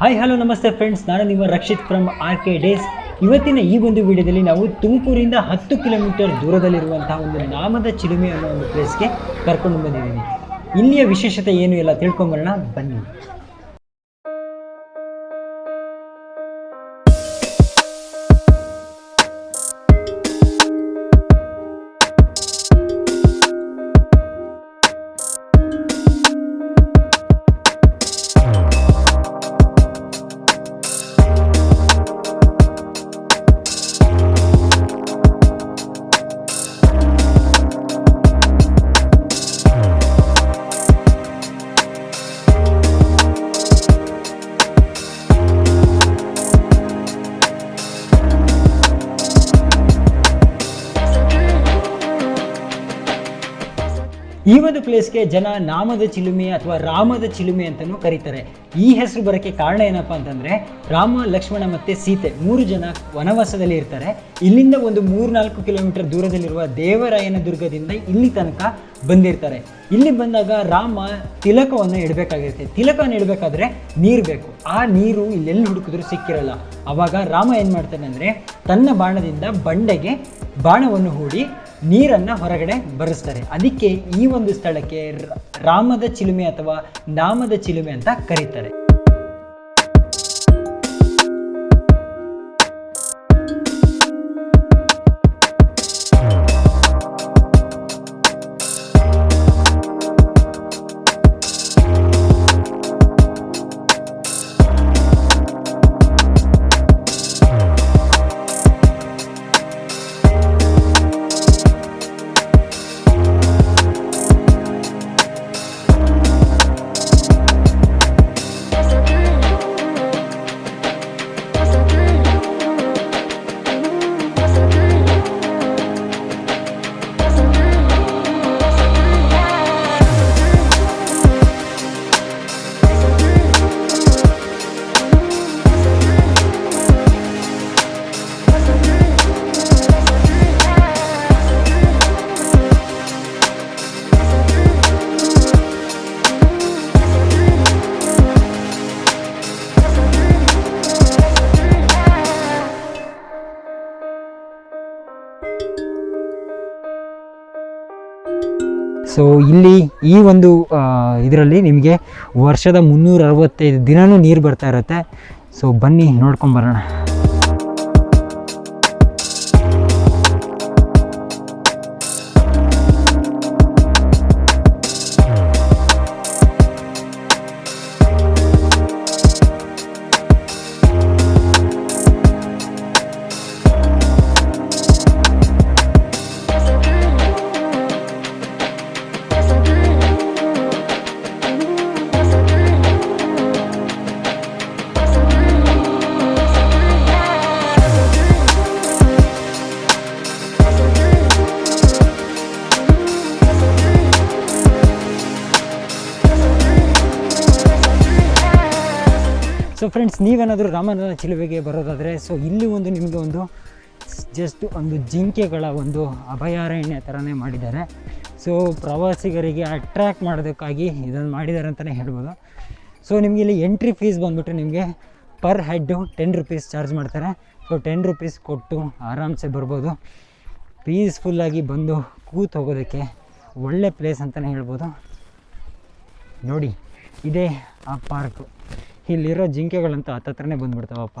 Hi hello ನಮಸ್ತೆ friends ನಾನು ನಿಮ್ಮ Rakshith from R K days ಇವತ್ತಿನ ಈ ಒಂದು ವಿಡಿಯೋದಲ್ಲಿ ನಾವು ತುಮಕೂರಿಂದ ಹತ್ತು ಕಿಲೋಮೀಟರ್ ದೂರದಲ್ಲಿರುವಂತಹ ಒಂದು ನಾಮದ ಚಿಲುಮೆ ಅನ್ನೋ ಒಂದು ಪ್ಲೇಸ್ಗೆ ಕರ್ಕೊಂಡು ಬಂದಿದ್ದೀನಿ. ಇಲ್ಲಿಯ ವಿಶೇಷತೆ ಏನು ಎಲ್ಲ ತಿಳ್ಕೊಂಬರೋಣ. ಬನ್ನಿ. ಪ್ಲೇಸ್ಗೆ ಜನ ನಾಮದ ಚಿಲುಮೆ ಅಥವಾ ರಾಮದ ಚಿಲುಮೆ ಅಂತಲೂ ಕರೀತಾರೆ. ಈ ಹೆಸರು ಬರೋಕ್ಕೆ ಕಾರಣ ಏನಪ್ಪ ಅಂತಂದರೆ, ರಾಮ, ಲಕ್ಷ್ಮಣ ಮತ್ತು ಸೀತೆ ಮೂರು ಜನ ವನವಾಸದಲ್ಲಿ ಇರ್ತಾರೆ. ಇಲ್ಲಿಂದ ಒಂದು ಮೂರ್ನಾಲ್ಕು ಕಿಲೋಮೀಟರ್ ದೂರದಲ್ಲಿರುವ ದೇವರಾಯನ ದುರ್ಗದಿಂದ ಇಲ್ಲಿ ತನಕ ಬಂದಿರ್ತಾರೆ. ಇಲ್ಲಿ ಬಂದಾಗ ರಾಮ ತಿಲಕವನ್ನು ಇಡಬೇಕಾಗಿರುತ್ತೆ. ತಿಲಕವನ್ನು ಇಡಬೇಕಾದ್ರೆ ನೀರು ಬೇಕು. ಆ ನೀರು ಇಲ್ಲೆಲ್ಲಿ ಹುಡುಕಿದ್ರು ಸಿಕ್ಕಿರಲ್ಲ. ಆವಾಗ ರಾಮ ಏನು ಮಾಡ್ತಾನೆ ಅಂದರೆ ತನ್ನ ಬಾಣದಿಂದ ಬಂಡೆಗೆ ಬಾಣವನ್ನು ಹೂಡಿ ನೀರನ್ನು ಹೊರಗಡೆ ಬರೆಸ್ತಾರೆ. ಅದಕ್ಕೆ ಈ ಒಂದು ಸ್ಥಳಕ್ಕೆ ರಾಮದ ಚಿಲುಮೆ ಅಥವಾ ನಾಮದ ಚಿಲುಮೆ ಅಂತ ಕರೀತಾರೆ. ಸೊ ಇಲ್ಲಿ ಈ ಒಂದು ಇದರಲ್ಲಿ ನಿಮಗೆ ವರ್ಷದ ಮುನ್ನೂರ ಅರವತ್ತೈದು ದಿನವೂ ನೀರು ಬರ್ತಾ ಇರುತ್ತೆ. ಸೊ ಬನ್ನಿ ನೋಡ್ಕೊಂಬರೋಣ ಸೊ ಫ್ರೆಂಡ್ಸ್ ನೀವೇನಾದರೂ ರಾಮನ ಚಿಲುವೆಗೆ ಬರೋದಾದರೆ ಸೊ ಇಲ್ಲಿ ಒಂದು ನಿಮಗೆ ಒಂದು ಜಸ್ಟ್ ಒಂದು ಜಿಂಕೆಗಳ ಒಂದು ಅಭಯಾರಣ್ಯ ಥರನೇ ಮಾಡಿದ್ದಾರೆ. ಸೊ ಪ್ರವಾಸಿಗರಿಗೆ ಅಟ್ರ್ಯಾಕ್ಟ್ ಮಾಡೋದಕ್ಕಾಗಿ ಇದನ್ನು ಮಾಡಿದ್ದಾರೆ ಅಂತಲೇ ಹೇಳ್ಬೋದು. ಸೊ ನಿಮಗೆ ಇಲ್ಲಿ ಎಂಟ್ರಿ ಫೀಸ್ ಬಂದುಬಿಟ್ಟು ನಿಮಗೆ per head ten rupees charge ಮಾಡ್ತಾರೆ. ಸೊ ಟೆನ್ ರುಪೀಸ್ ಕೊಟ್ಟು ಆರಾಮ್ಸೆ ಬರ್ಬೋದು. ಪೀಸ್ಫುಲ್ಲಾಗಿ ಬಂದು ಕೂತ್ ಹೋಗೋದಕ್ಕೆ ಒಳ್ಳೆ ಪ್ಲೇಸ್ ಅಂತಲೇ ಹೇಳ್ಬೋದು. ನೋಡಿ, ಇದೇ ಆ ಪಾರ್ಕು ಇಲ್ಲಿರೋ ಜಿಂಕೆಗಳಂತೂ ಹತ್ತತ್ರನೇ ಬಂದ್ಬಿಡ್ತಾವಪ್ಪ.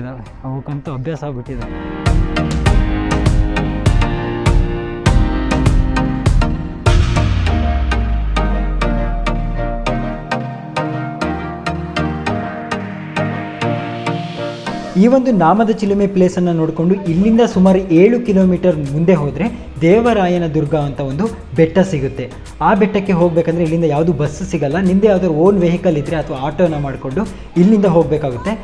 ಇದ್ದಾವೆ ಅವಕ್ಕಂತೂ ಅಭ್ಯಾಸ ಆಗ್ಬಿಟ್ಟಿದೆ ಈ ಒಂದು ನಾಮದ ಚಿಲುಮೆ ಪ್ಲೇಸನ್ನು ನೋಡಿಕೊಂಡು ಇಲ್ಲಿಂದ ಸುಮಾರು ಏಳು ಕಿಲೋಮೀಟರ್ ಮುಂದೆ ಹೋದರೆ ದೇವರಾಯನ ದುರ್ಗ ಅಂತ ಒಂದು ಬೆಟ್ಟ ಸಿಗುತ್ತೆ. ಆ ಬೆಟ್ಟಕ್ಕೆ ಹೋಗಬೇಕಂದ್ರೆ ಇಲ್ಲಿಂದ ಯಾವುದು ಬಸ್ ಸಿಗಲ್ಲ. ನಿಮ್ಮದೇ ಯಾವುದಾದ್ರು ಓನ್ ವೆಹಿಕಲ್ ಇದ್ದರೆ ಅಥವಾ ಆಟೋನ ಮಾಡಿಕೊಂಡು ಇಲ್ಲಿಂದ ಹೋಗಬೇಕಾಗುತ್ತೆ.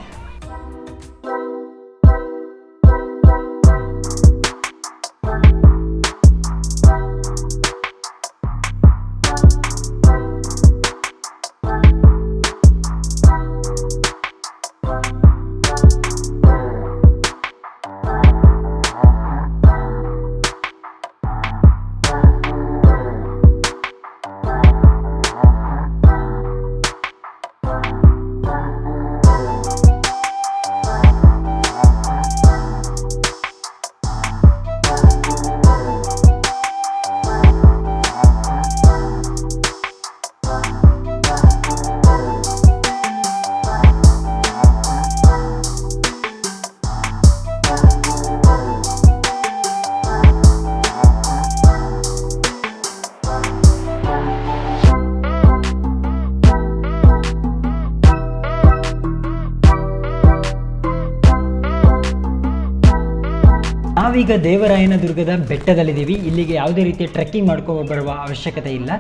ನಾವೀಗ ದೇವರಾಯನ ದುರ್ಗದ ಬೆಟ್ಟದಲ್ಲಿದ್ದೀವಿ. ಇಲ್ಲಿಗೆ ಯಾವುದೇ ರೀತಿಯ ಟ್ರೆಕ್ಕಿಂಗ್ ಮಾಡ್ಕೊಂಡು ಬರುವ ಅವಶ್ಯಕತೆ ಇಲ್ಲ.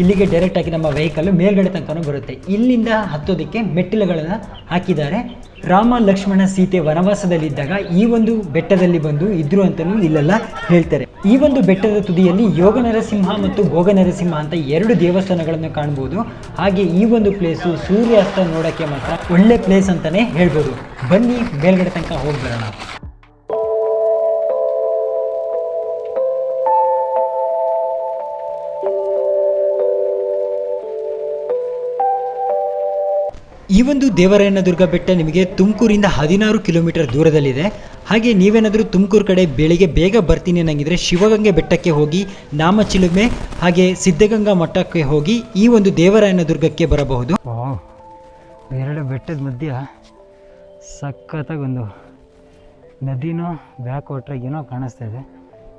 ಇಲ್ಲಿಗೆ ಡೈರೆಕ್ಟಾಗಿ ನಮ್ಮ ವೆಹಿಕಲ್ ಮೇಲ್ಗಡೆ ತನಕನೂ ಬರುತ್ತೆ. ಇಲ್ಲಿಂದ ಹತ್ತೋದಕ್ಕೆ ಮೆಟ್ಟಿಲುಗಳನ್ನು ಹಾಕಿದ್ದಾರೆ. ರಾಮ ಲಕ್ಷ್ಮಣ ಸೀತೆ ವನವಾಸದಲ್ಲಿದ್ದಾಗ ಈ ಒಂದು ಬೆಟ್ಟದಲ್ಲಿ ಬಂದು ಇದ್ರು ಅಂತಲೂ ಇಲ್ಲೆಲ್ಲ ಹೇಳ್ತಾರೆ. ಈ ಒಂದು ಬೆಟ್ಟದ ತುದಿಯಲ್ಲಿ ಯೋಗ ನರಸಿಂಹ ಮತ್ತು ಭೋಗ ನರಸಿಂಹ ಅಂತ ಎರಡು ದೇವಸ್ಥಾನಗಳನ್ನು ಕಾಣ್ಬೋದು. ಹಾಗೆ ಈ ಒಂದು ಪ್ಲೇಸು ಸೂರ್ಯಾಸ್ತ ನೋಡೋಕ್ಕೆ ಮಾತ್ರ ಒಳ್ಳೆ ಪ್ಲೇಸ್ ಅಂತಲೇ ಹೇಳ್ಬೋದು. ಬನ್ನಿ ಮೇಲ್ಗಡೆ ತನಕ ಹೋಗಿ ಬರೋಣ. ಈ ಒಂದು ದೇವರಾಯನ ದುರ್ಗ ಬೆಟ್ಟ ನಿಮಗೆ ತುಮಕೂರಿಂದ ಹದಿನಾರು ಕಿಲೋಮೀಟರ್ ದೂರದಲ್ಲಿದೆ. ಹಾಗೆ ನೀವೇನಾದರೂ ತುಮಕೂರು ಕಡೆ ಬೆಳಿಗ್ಗೆ ಬೇಗ ಬರ್ತೀನಿ ಅನ್ನಂಗಿದ್ರೆ ಶಿವಗಂಗೆ ಬೆಟ್ಟಕ್ಕೆ ಹೋಗಿ ನಾಮಚಿಲುಮೆ, ಹಾಗೆ ಸಿದ್ಧಗಂಗಾ ಮಠಕ್ಕೆ ಹೋಗಿ ಈ ಒಂದು ದೇವರಾಯನ ದುರ್ಗಕ್ಕೆ ಬರಬಹುದು ಎರಡು ಬೆಟ್ಟದ ಮಧ್ಯ ಸಖತ್ತಾಗಿ ಒಂದು ನದಿನೋ ಬ್ಯಾಕ್ ವಾಟ್ರಾಗೇನೋ ಕಾಣಿಸ್ತಾ ಇದೆ.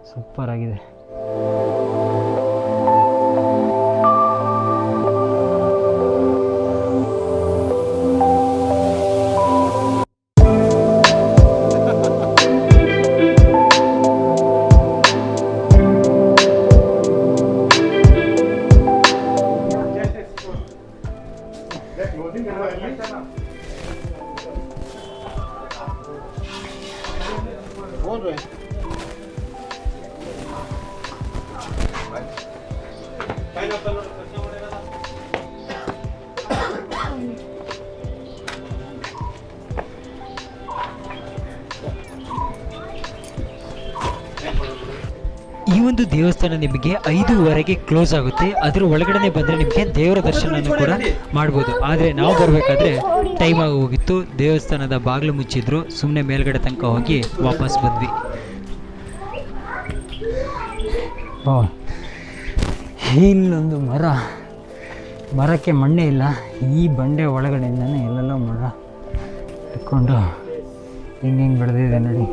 ಸೂಪರ್ ಒಂದು ದೇವಸ್ಥಾನ ನಿಮಗೆ ಐದೂವರೆಗೆ ಕ್ಲೋಸ್ ಆಗುತ್ತೆ. ಅದ್ರ ಒಳಗಡೆ ಬಂದ್ರೆ ನಿಮಗೆ ದೇವರ ದರ್ಶನನೂ ಕೂಡ ಮಾಡ್ಬೋದು. ಆದರೆ ನಾವು ಬರಬೇಕಾದ್ರೆ ಟೈಮ್ ಆಗಿ ಹೋಗಿತ್ತು. ದೇವಸ್ಥಾನದ ಬಾಗಿಲು ಮುಚ್ಚಿದ್ರು. ಸುಮ್ಮನೆ ಮೇಲ್ಗಡೆ ತನಕ ಹೋಗಿ ವಾಪಸ್ ಬಂದ್ವಿ. ಇಲ್ಲೊಂದು ಮರ. ಮರಕ್ಕೆ ಮಣ್ಣೆ ಇಲ್ಲ. ಈ ಬಂಡೆ ಒಳಗಡೆಯಿಂದನೇ ಎಲ್ಲೆಲ್ಲೋ ಮರ ಇಟ್ಕೊಂಡು ಹಿಂಗೆ ಹಿಂಗೆ ಬೆಳೆದಿದೆ ನೋಡಿ.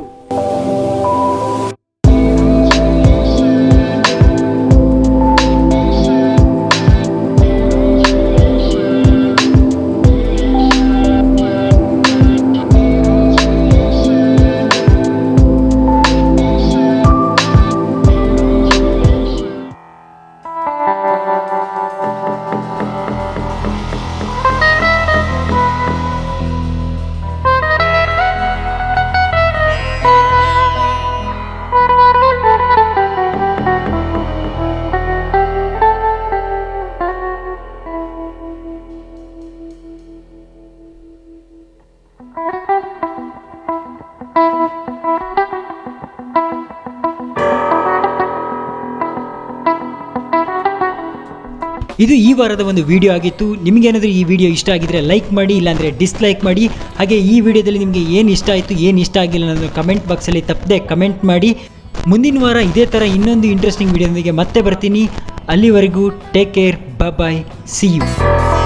ಇದು ಈ ವಾರದ ಒಂದು ವಿಡಿಯೋ ಆಗಿತ್ತು. ನಿಮಗೇನಾದರೂ ಈ ವಿಡಿಯೋ ಇಷ್ಟ ಆಗಿದ್ರೆ ಲೈಕ್ ಮಾಡಿ, ಇಲ್ಲಾಂದರೆ ಡಿಸ್ಲೈಕ್ ಮಾಡಿ. ಹಾಗೆ ಈ ವಿಡಿಯೋದಲ್ಲಿ ನಿಮಗೆ ಏನು ಇಷ್ಟ ಆಯಿತು, ಏನು ಇಷ್ಟ ಆಗಿಲ್ಲ ಅನ್ನೋದು ಕಮೆಂಟ್ ಬಾಕ್ಸಲ್ಲಿ ತಪ್ಪದೆ ಕಮೆಂಟ್ ಮಾಡಿ. ಮುಂದಿನ ವಾರ ಇದೇ ಥರ ಇನ್ನೊಂದು ಇಂಟ್ರೆಸ್ಟಿಂಗ್ ವಿಡಿಯೋದೊಂದಿಗೆ ಮತ್ತೆ ಬರ್ತೀನಿ. ಅಲ್ಲಿವರೆಗೂ take care bye see you